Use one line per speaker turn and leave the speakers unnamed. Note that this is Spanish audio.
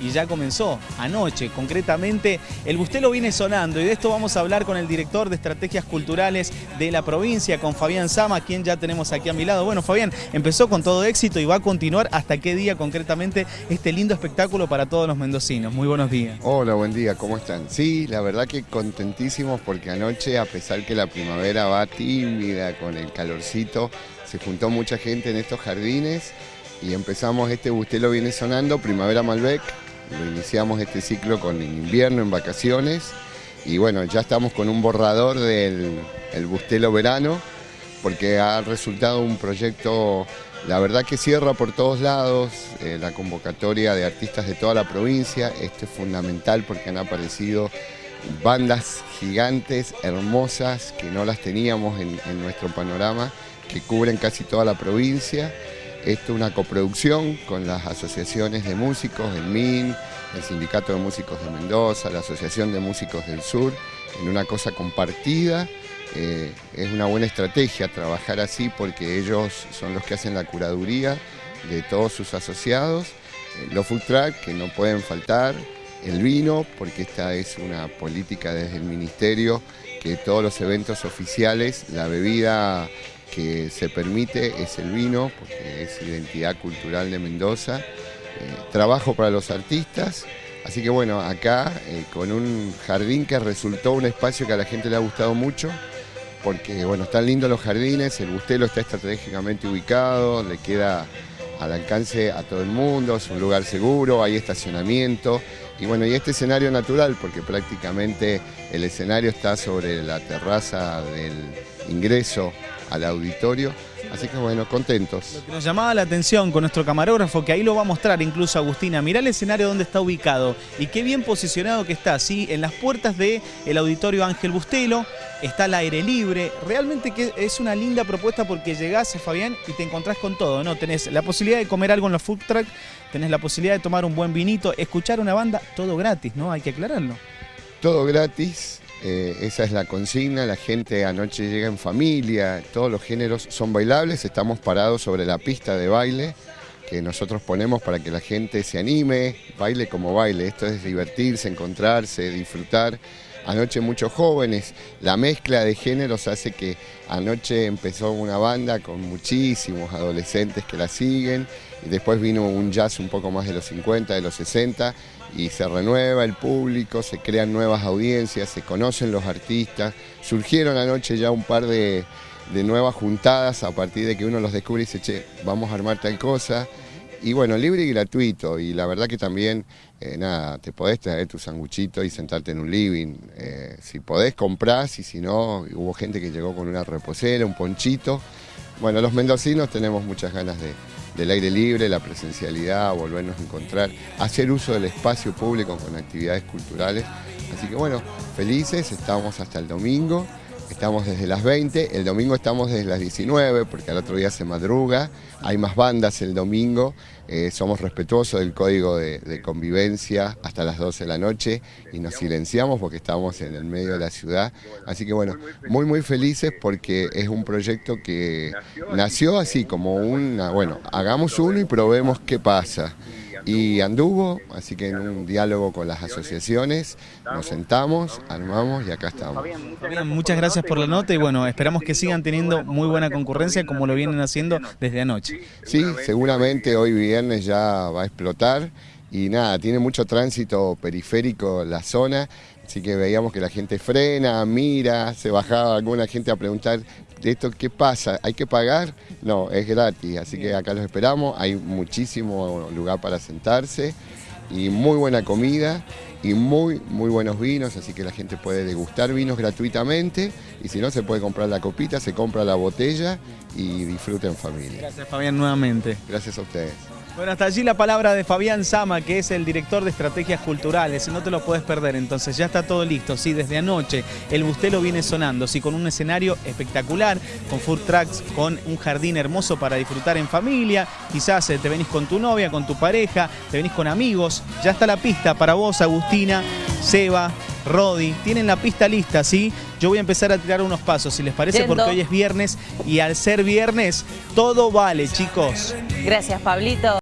y ya comenzó anoche. Concretamente, el Bustelo viene sonando y de esto vamos a hablar con el director de Estrategias Culturales de la provincia, con Fabián Sama, quien ya tenemos aquí a mi lado. Bueno, Fabián, empezó con todo éxito y va a continuar hasta qué día concretamente este lindo espectáculo para todos los mendocinos. Muy buenos días.
Hola, buen día, ¿cómo están? Sí, la verdad que contentísimos porque anoche, a pesar que la primavera va tímida con el calorcito, se juntó mucha gente en estos jardines y empezamos este Bustelo viene sonando, Primavera Malbec, lo iniciamos este ciclo con invierno en vacaciones y bueno, ya estamos con un borrador del el Bustelo Verano porque ha resultado un proyecto, la verdad que cierra por todos lados, eh, la convocatoria de artistas de toda la provincia, esto es fundamental porque han aparecido bandas gigantes, hermosas, que no las teníamos en, en nuestro panorama, que cubren casi toda la provincia. Esto es una coproducción con las asociaciones de músicos, el MIN, el Sindicato de Músicos de Mendoza, la Asociación de Músicos del Sur, en una cosa compartida. Eh, es una buena estrategia trabajar así porque ellos son los que hacen la curaduría de todos sus asociados. Eh, los food truck que no pueden faltar, el vino, porque esta es una política desde el Ministerio que todos los eventos oficiales, la bebida que se permite es el vino, porque es identidad cultural de Mendoza. Eh, trabajo para los artistas, así que bueno, acá eh, con un jardín que resultó un espacio que a la gente le ha gustado mucho, porque bueno, están lindos los jardines, el Bustelo está estratégicamente ubicado, le queda al alcance a todo el mundo, es un lugar seguro, hay estacionamiento, y bueno, y este escenario natural, porque prácticamente el escenario está sobre la terraza del ingreso al auditorio. Así que bueno, contentos.
Lo que nos llamaba la atención con nuestro camarógrafo, que ahí lo va a mostrar incluso Agustina, mirá el escenario donde está ubicado y qué bien posicionado que está, ¿sí? En las puertas del el auditorio Ángel Bustelo, está al aire libre, realmente que es una linda propuesta porque llegás, Fabián, y te encontrás con todo, ¿no? Tenés la posibilidad de comer algo en los food truck, tenés la posibilidad de tomar un buen vinito, escuchar una banda, todo gratis, ¿no? Hay que aclararlo.
Todo gratis, eh, esa es la consigna, la gente anoche llega en familia, todos los géneros son bailables, estamos parados sobre la pista de baile que nosotros ponemos para que la gente se anime, baile como baile, esto es divertirse, encontrarse, disfrutar. Anoche muchos jóvenes, la mezcla de géneros hace que anoche empezó una banda con muchísimos adolescentes que la siguen y después vino un jazz un poco más de los 50, de los 60 y se renueva el público, se crean nuevas audiencias, se conocen los artistas. Surgieron anoche ya un par de, nuevas juntadas a partir de que uno los descubre y dice, che, vamos a armar tal cosa. Y bueno, libre y gratuito. Y la verdad que también, eh, nada, te podés traer tu sanguchito y sentarte en un living. Eh, si podés, comprás y si no, hubo gente que llegó con una reposera, un ponchito. Bueno, los mendocinos tenemos muchas ganas de, del aire libre, la presencialidad, volvernos a encontrar, hacer uso del espacio público con actividades culturales. Así que bueno, felices, estamos hasta el domingo, estamos desde las 20, el domingo estamos desde las 19 porque al otro día se madruga, hay más bandas el domingo, eh, somos respetuosos del código de, convivencia hasta las 12 de la noche y nos silenciamos porque estamos en el medio de la ciudad. Así que bueno, muy muy felices porque es un proyecto que nació así como una, bueno, hagamos uno y probemos qué pasa y anduvo, así que en un diálogo con las asociaciones nos sentamos, armamos y acá estamos.
muchas gracias por la nota y bueno, esperamos que sigan teniendo muy buena concurrencia como lo vienen haciendo desde anoche.
Sí, seguramente hoy viernes ya va a explotar y nada, tiene mucho tránsito periférico la zona, así que veíamos que la gente frena, mira, se bajaba alguna gente a preguntar de esto qué pasa, ¿hay que pagar? No, es gratis, así que acá los esperamos, hay muchísimo lugar para sentarse y muy buena comida y muy muy buenos vinos, así que la gente puede degustar vinos gratuitamente y si no se puede comprar la copita, se compra la botella y disfruta en familia.
Gracias Fabián nuevamente.
Gracias a ustedes.
Bueno, hasta allí la palabra de Fabián Sama, que es el director de estrategias culturales. No te lo puedes perder, entonces ya está todo listo. Sí, desde anoche el Bustelo viene sonando, sí, con un escenario espectacular, con food trucks, con un jardín hermoso para disfrutar en familia. Quizás eh, te venís con tu novia, con tu pareja, te venís con amigos. Ya está la pista para vos, Agustina, Seba, Rodi. Tienen la pista lista, ¿sí? Yo voy a empezar a tirar unos pasos, si les parece, porque hoy es viernes y al ser viernes todo vale, chicos.
Gracias, Pablito.